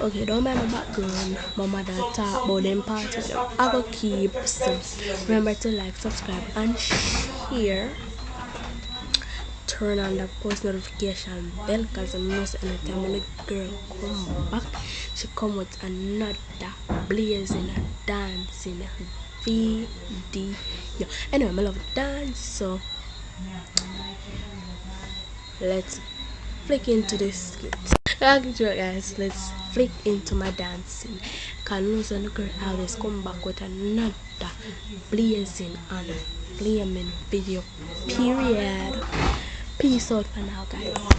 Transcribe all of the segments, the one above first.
Okay, don't mind my background. My mother talk about them parties. I will keep remember to like, subscribe and share. Turn on the post notification bell because I know anytime when the girl come back, she come with another blazing and dancing video. Anyway, I love dance so let's flick into this okay guys let's flick into my dancing. Cause and the girl always come back with another blazing and flaming video period. Peace out for now guys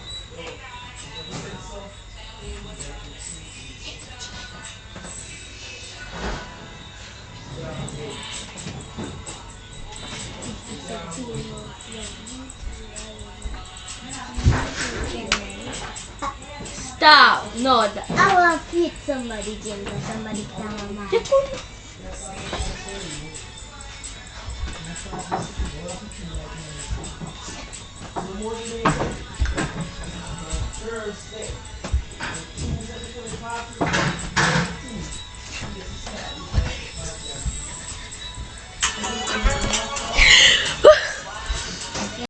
Stop! No, th- I want to hit somebody, Jim, but somebody down my Thursday.